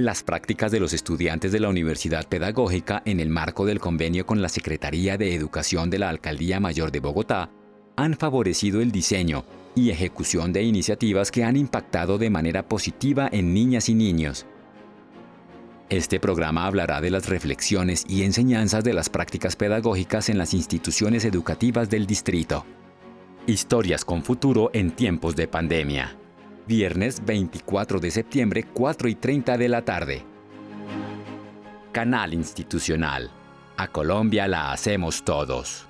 Las prácticas de los estudiantes de la Universidad Pedagógica en el marco del convenio con la Secretaría de Educación de la Alcaldía Mayor de Bogotá han favorecido el diseño y ejecución de iniciativas que han impactado de manera positiva en niñas y niños. Este programa hablará de las reflexiones y enseñanzas de las prácticas pedagógicas en las instituciones educativas del distrito. Historias con futuro en tiempos de pandemia. Viernes 24 de septiembre, 4 y 30 de la tarde. Canal Institucional. A Colombia la hacemos todos.